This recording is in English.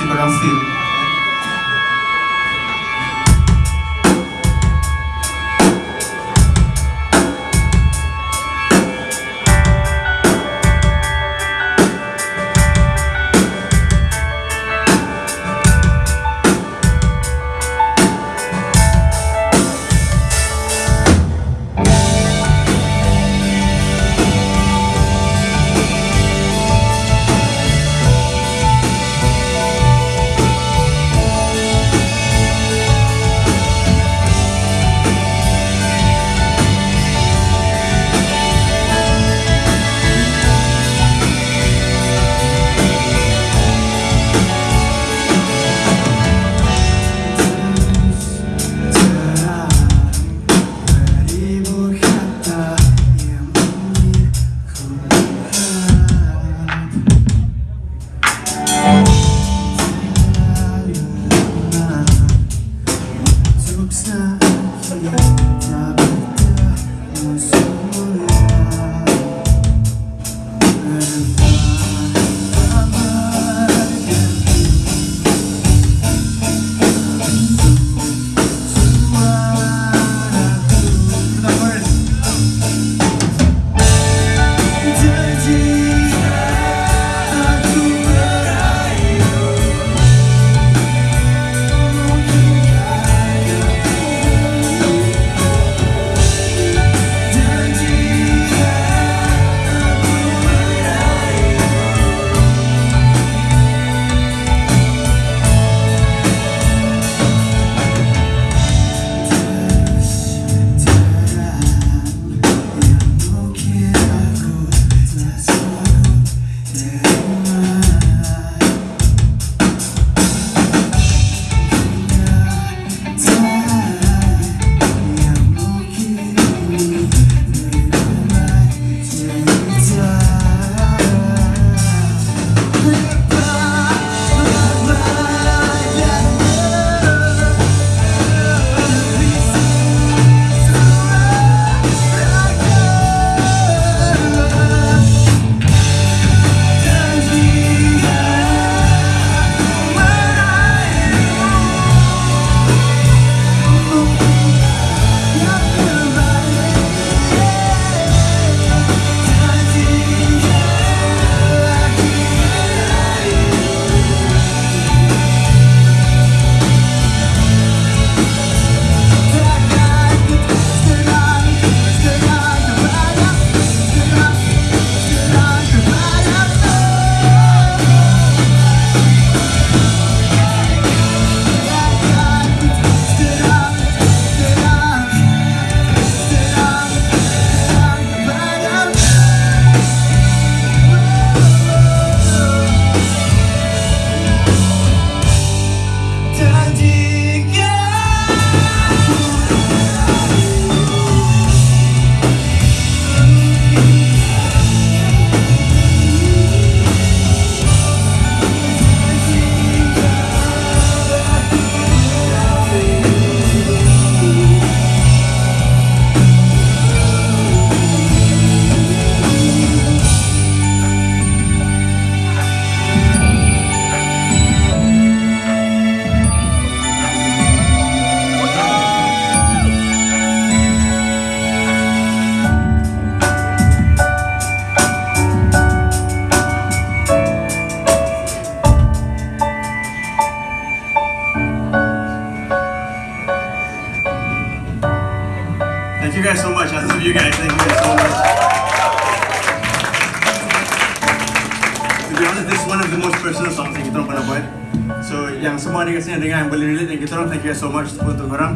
Brasil. Thank you guys so much. I love you guys. Thank you guys so much. To be honest, this is one of the most personal songs yang kita orang pernah buat. So, yang semua ada kat sini dengar yang boleh relate dengan kita orang, thank you guys so much untuk korang.